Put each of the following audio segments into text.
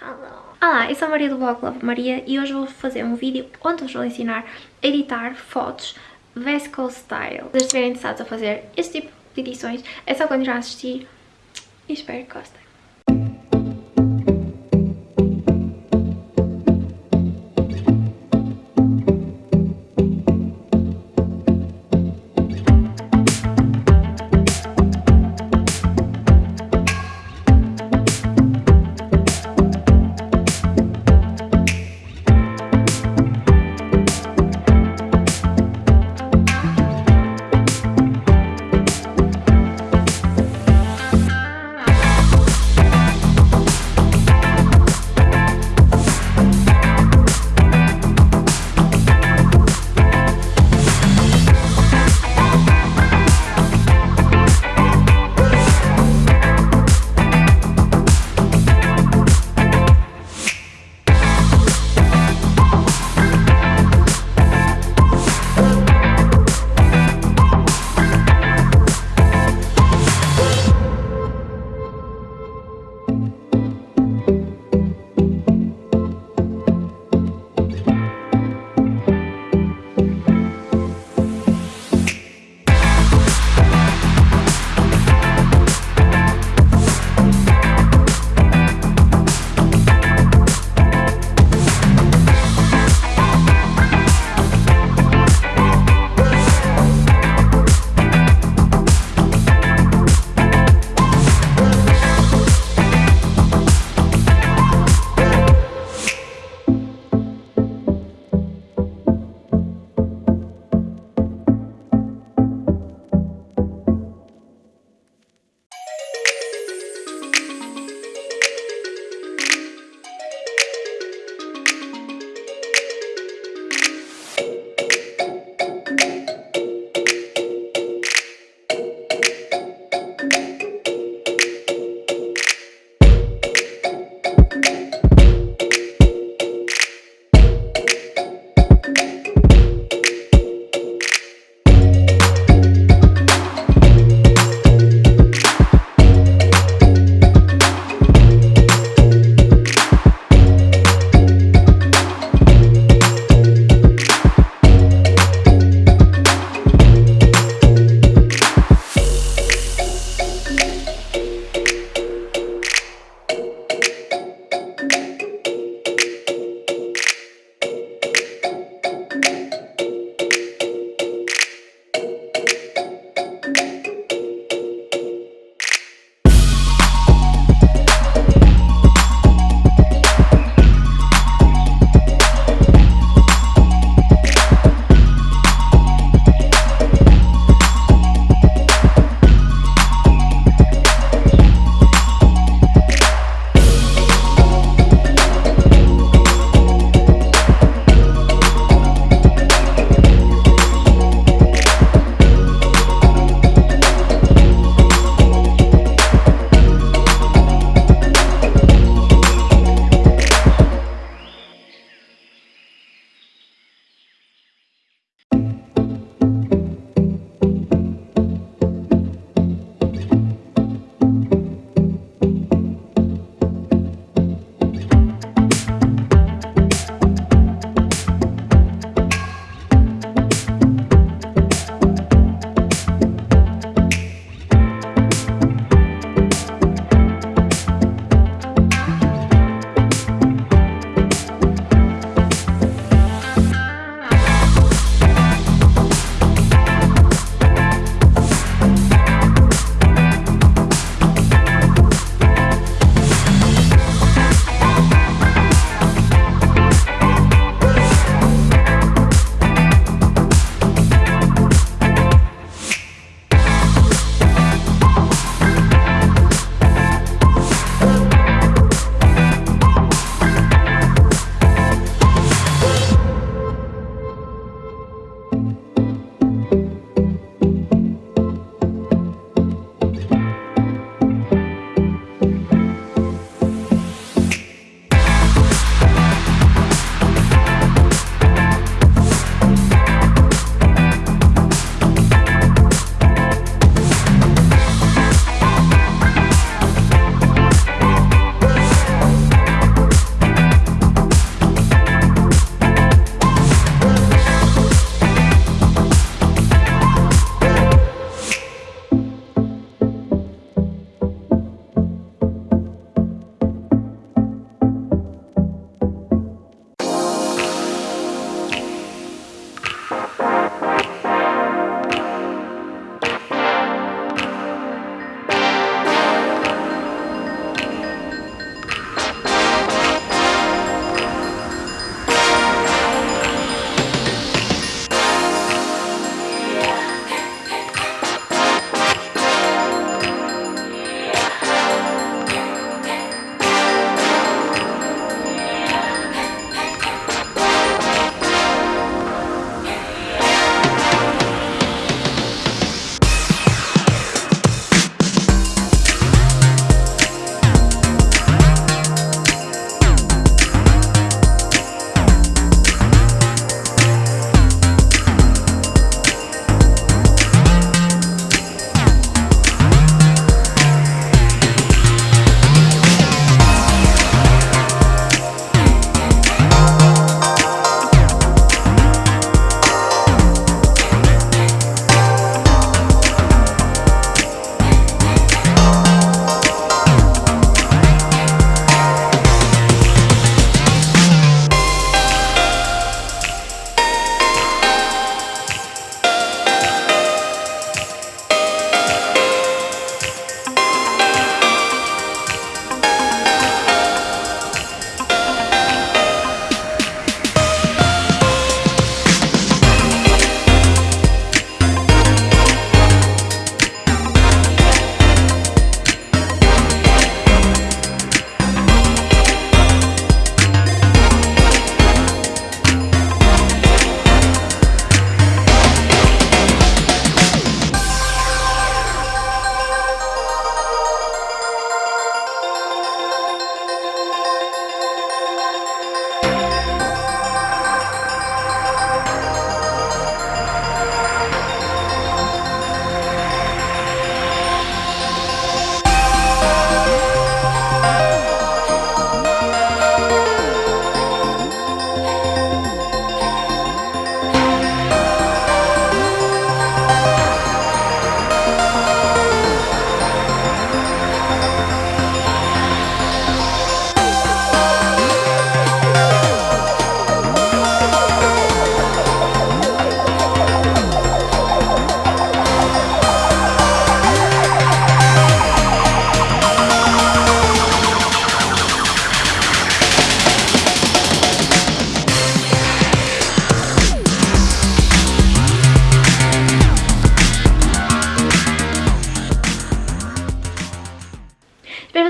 Olá, eu sou a Maria do blog Love Maria e hoje vou fazer um vídeo onde vos vou ensinar a editar fotos Vesco Style. Se estiverem interessados a fazer este tipo de edições, é só continuar a assistir e espero que gostem.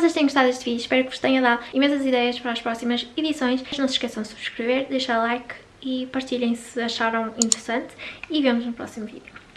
Vocês tenham gostado deste vídeo, espero que vos tenha dado imensas ideias para as próximas edições. Não se esqueçam de subscrever, deixar like e partilhem se acharam interessante e vemos no próximo vídeo.